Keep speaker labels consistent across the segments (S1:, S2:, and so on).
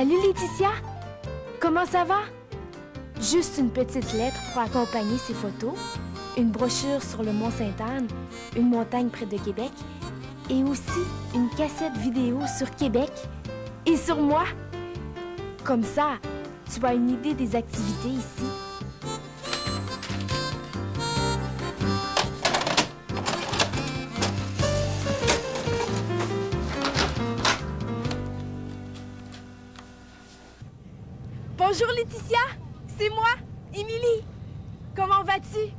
S1: Salut Laetitia! Comment ça va? Juste une petite lettre pour accompagner ces photos, une brochure sur le Mont Sainte-Anne, une montagne près de Québec, et aussi une cassette vidéo sur Québec et sur moi. Comme ça, tu as une idée des activités ici. Bonjour Laetitia, c'est moi, Émilie. Comment vas-tu?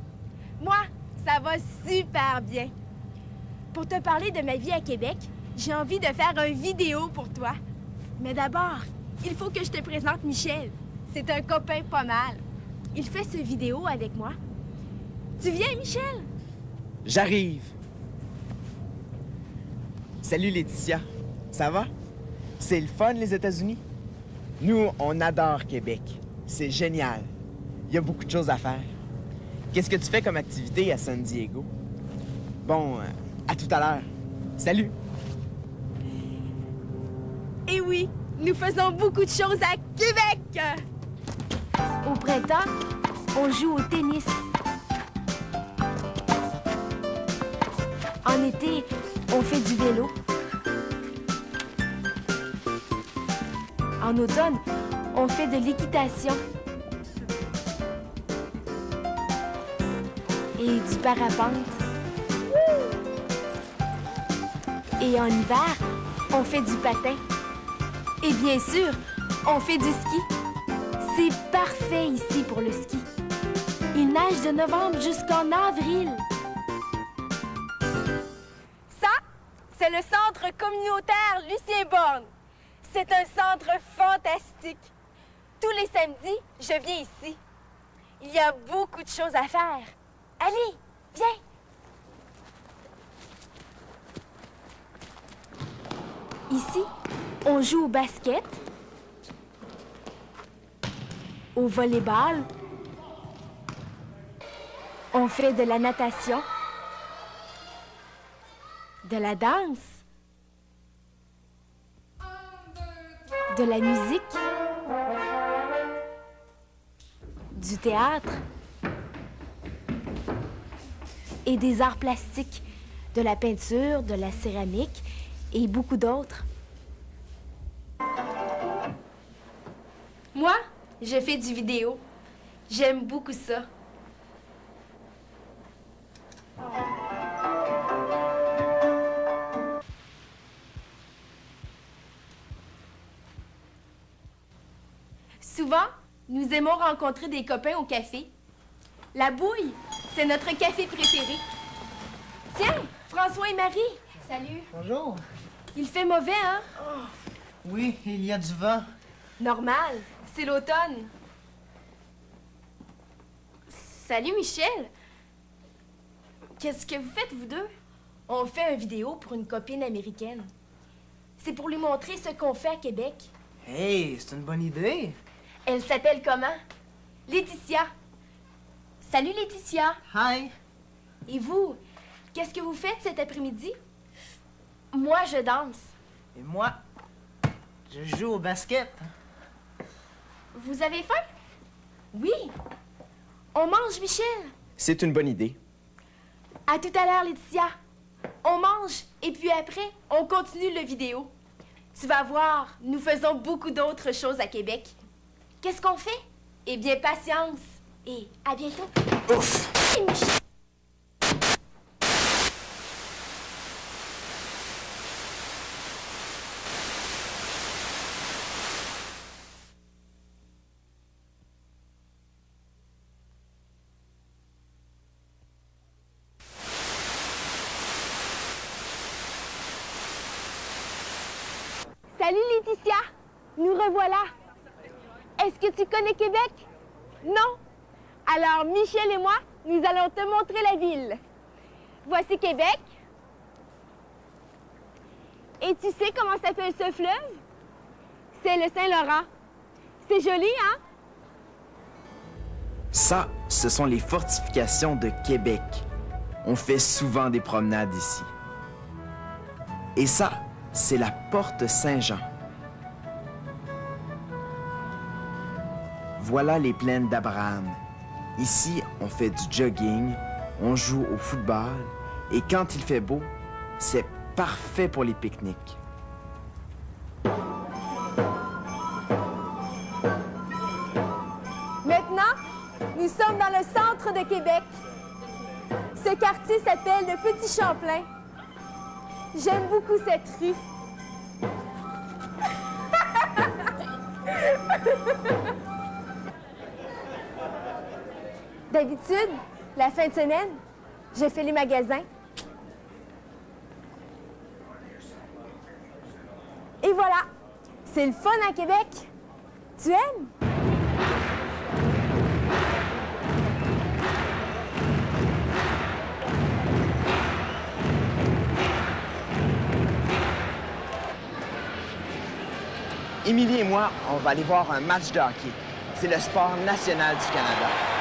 S1: Moi, ça va super bien. Pour te parler de ma vie à Québec, j'ai envie de faire une vidéo pour toi. Mais d'abord, il faut que je te présente Michel. C'est un copain pas mal. Il fait ce vidéo avec moi. Tu viens, Michel?
S2: J'arrive. Salut Laetitia. Ça va? C'est le fun, les États-Unis? Nous, on adore Québec. C'est génial. Il y a beaucoup de choses à faire. Qu'est-ce que tu fais comme activité à San Diego? Bon, euh, à tout à l'heure. Salut!
S1: Eh oui, nous faisons beaucoup de choses à Québec! Au printemps, on joue au tennis. En été, on fait du vélo. En automne, on fait de l'équitation. Et du parapente. Et en hiver, on fait du patin. Et bien sûr, on fait du ski. C'est parfait ici pour le ski. Il neige de novembre jusqu'en avril. Ça, c'est le centre communautaire Lucien Borne. C'est un centre fantastique. Tous les samedis, je viens ici. Il y a beaucoup de choses à faire. Allez, viens. Ici, on joue au basket, au volleyball, on fait de la natation, de la danse, de la musique, du théâtre et des arts plastiques, de la peinture, de la céramique et beaucoup d'autres. Moi, je fais du vidéo. J'aime beaucoup ça. Souvent, nous aimons rencontrer des copains au café. La bouille, c'est notre café préféré. Tiens, François et Marie. Salut.
S3: Bonjour.
S1: Il fait mauvais, hein?
S3: Oui, il y a du vent.
S1: Normal, c'est l'automne. Salut Michel. Qu'est-ce que vous faites, vous deux? On fait une vidéo pour une copine américaine. C'est pour lui montrer ce qu'on fait à Québec.
S3: Hey, c'est une bonne idée.
S1: Elle s'appelle comment? Laetitia. Salut Laetitia.
S3: Hi.
S1: Et vous, qu'est-ce que vous faites cet après-midi? Moi, je danse.
S3: Et moi, je joue au basket.
S1: Vous avez faim? Oui. On mange, Michel?
S2: C'est une bonne idée.
S1: À tout à l'heure, Laetitia. On mange et puis après, on continue le vidéo. Tu vas voir, nous faisons beaucoup d'autres choses à Québec. Qu'est-ce qu'on fait? Eh bien, patience. Et à bientôt.
S2: Ouf!
S1: Salut Laetitia, nous revoilà. Est-ce que tu connais Québec? Non? Alors Michel et moi, nous allons te montrer la ville. Voici Québec. Et tu sais comment s'appelle ce fleuve? C'est le Saint-Laurent. C'est joli, hein?
S2: Ça, ce sont les fortifications de Québec. On fait souvent des promenades ici. Et ça, c'est la porte Saint-Jean. Voilà les plaines d'Abraham. Ici, on fait du jogging, on joue au football, et quand il fait beau, c'est parfait pour les pique-niques.
S1: Maintenant, nous sommes dans le centre de Québec. Ce quartier s'appelle le Petit Champlain. J'aime beaucoup cette rue. D'habitude, la fin de semaine, j'ai fait les magasins. Et voilà, c'est le fun à Québec. Tu aimes?
S2: Émilie et moi, on va aller voir un match de hockey. C'est le sport national du Canada.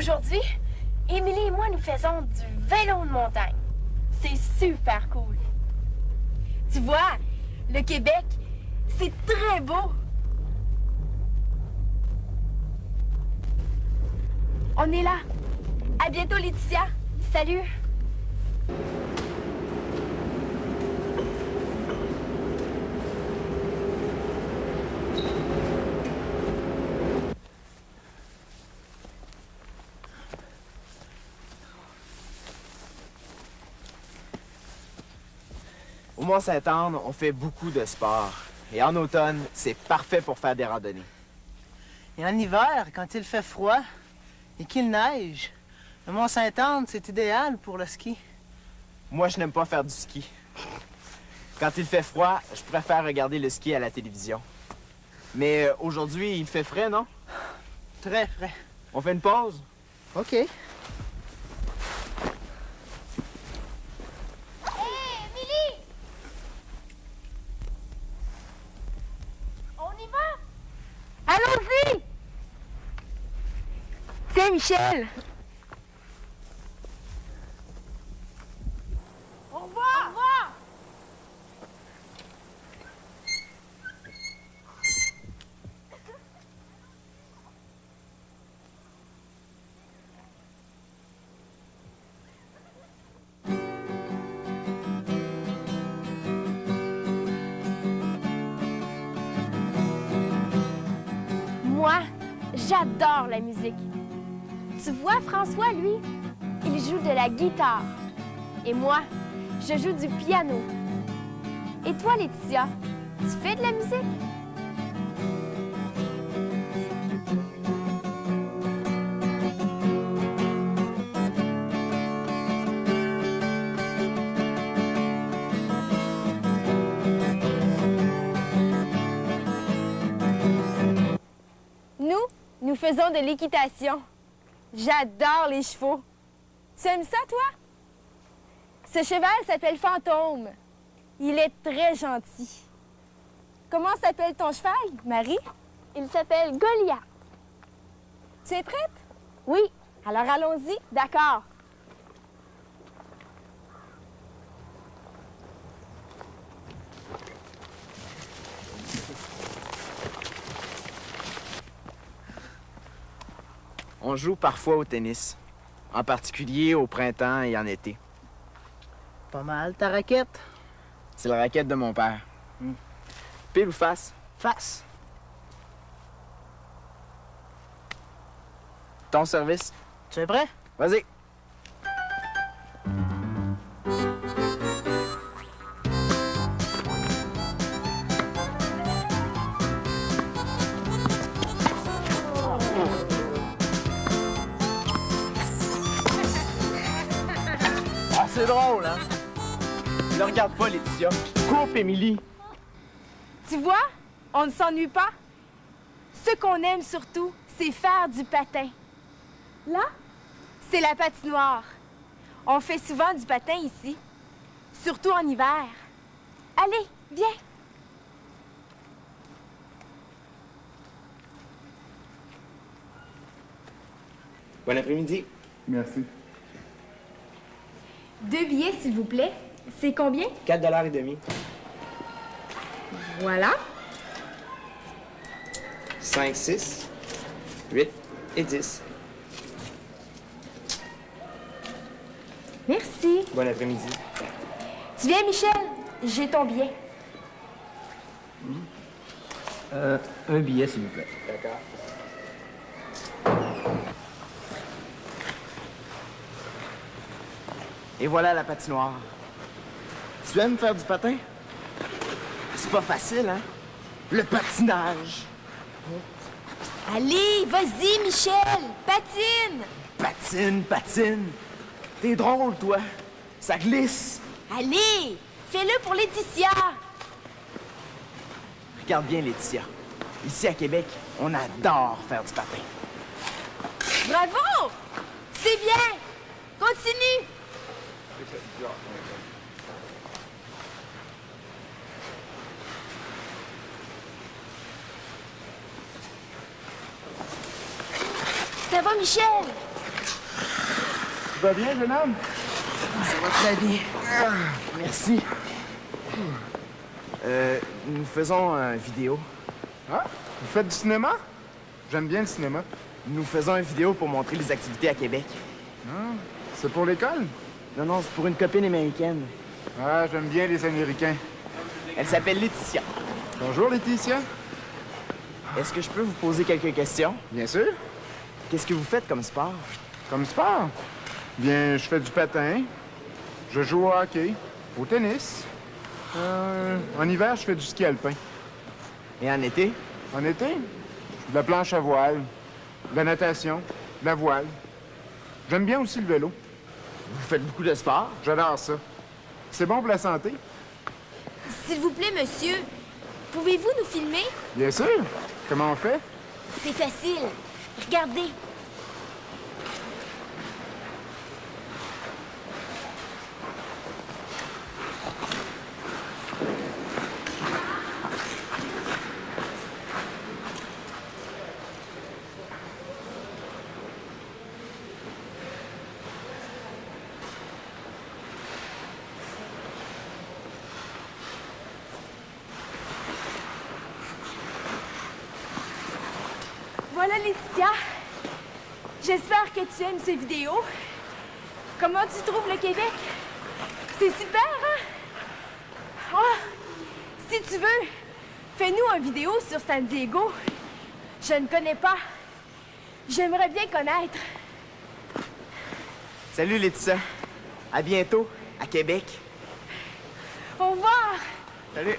S4: Aujourd'hui, Émilie et moi, nous faisons du vélo de montagne. C'est super cool.
S1: Tu vois, le Québec, c'est très beau. On est là. À bientôt, Laetitia.
S4: Salut!
S2: Au Mont-Saint-Anne, on fait beaucoup de sport. Et en automne, c'est parfait pour faire des randonnées.
S3: Et en hiver, quand il fait froid et qu'il neige, le Mont-Saint-Anne, c'est idéal pour le ski.
S2: Moi, je n'aime pas faire du ski. Quand il fait froid, je préfère regarder le ski à la télévision. Mais euh, aujourd'hui, il fait frais, non?
S3: Très frais.
S2: On fait une pause?
S3: OK.
S4: Hé, Émilie! On y va?
S1: Allons-y! Tiens, Michel. Au revoir! Au revoir!
S4: Moi, j'adore la musique. Tu vois, François, lui, il joue de la guitare. Et moi, je joue du piano. Et toi, Laetitia, tu fais de la musique?
S1: Nous, nous faisons de l'équitation. J'adore les chevaux. Tu aimes ça, toi? Ce cheval s'appelle Fantôme. Il est très gentil. Comment s'appelle ton cheval, Marie?
S4: Il s'appelle Goliath.
S1: Tu es prête?
S4: Oui,
S1: Alors allons-y.
S4: d'accord.
S2: On joue parfois au tennis. En particulier au printemps et en été.
S3: Pas mal ta raquette?
S2: C'est la raquette de mon père.
S3: Hmm.
S2: Pile ou face?
S3: Face.
S2: Ton service?
S3: Tu es prêt?
S2: Vas-y. Ne regarde pas, Laetitia. Coupe, Émilie.
S1: Tu vois, on ne s'ennuie pas. Ce qu'on aime surtout, c'est faire du patin. Là, C'est la patinoire. On fait souvent du patin ici, surtout en hiver. Allez, viens.
S2: Bon après-midi.
S5: Merci.
S1: Deux billets, s'il vous plaît. C'est combien?
S2: 4 dollars et demi.
S1: Voilà.
S2: 5, 6, 8 et 10.
S1: Merci.
S2: Bon après-midi.
S1: Tu viens, Michel? J'ai ton billet.
S6: Euh, un billet, s'il vous plaît.
S2: D'accord. Et voilà la patinoire. Tu aimes faire du patin? C'est pas facile, hein? Le patinage.
S1: Allez, vas-y, Michel. Patine.
S2: Patine, patine. T'es drôle, toi. Ça glisse.
S1: Allez, fais-le pour Laetitia.
S2: Regarde bien, Laetitia. Ici, à Québec, on adore faire du patin.
S1: Bravo! C'est bien. Continue. Ça va, Michel?
S5: Tu vas bien, jeune homme?
S2: Ça va très bien. Merci. Euh, nous faisons une vidéo.
S5: Ah, vous faites du cinéma? J'aime bien le cinéma.
S2: Nous faisons une vidéo pour montrer les activités à Québec.
S5: C'est pour l'école?
S2: Non, non, c'est pour une copine américaine.
S5: Ah, j'aime bien les Américains.
S2: Elle s'appelle Laetitia.
S5: Bonjour, Laetitia.
S2: Est-ce que je peux vous poser quelques questions?
S5: Bien sûr.
S2: Qu'est-ce que vous faites comme sport?
S5: Comme sport? Bien, je fais du patin. Je joue au hockey, au tennis. Euh, en hiver, je fais du ski alpin.
S2: Et en été?
S5: En été, je fais de la planche à voile, de la natation, de la voile. J'aime bien aussi le vélo.
S2: Vous faites beaucoup de sport?
S5: J'adore ça. C'est bon pour la santé?
S1: S'il vous plaît, monsieur, pouvez-vous nous filmer?
S5: Bien sûr. Comment on fait?
S1: C'est facile. Regardez. J'espère que tu aimes ces vidéos. Comment tu trouves le Québec? C'est super, hein? Ah, si tu veux, fais-nous une vidéo sur San Diego. Je ne connais pas. J'aimerais bien connaître.
S2: Salut, Laetitia. À bientôt, à Québec.
S1: Au revoir.
S2: Salut.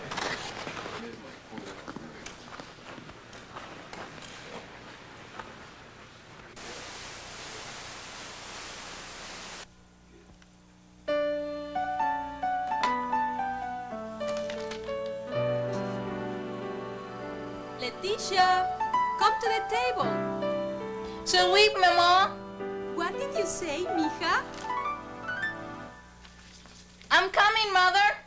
S7: Letitia, come to the table.
S8: Je oui, maman.
S7: What did you say, mija?
S8: I'm coming, mother.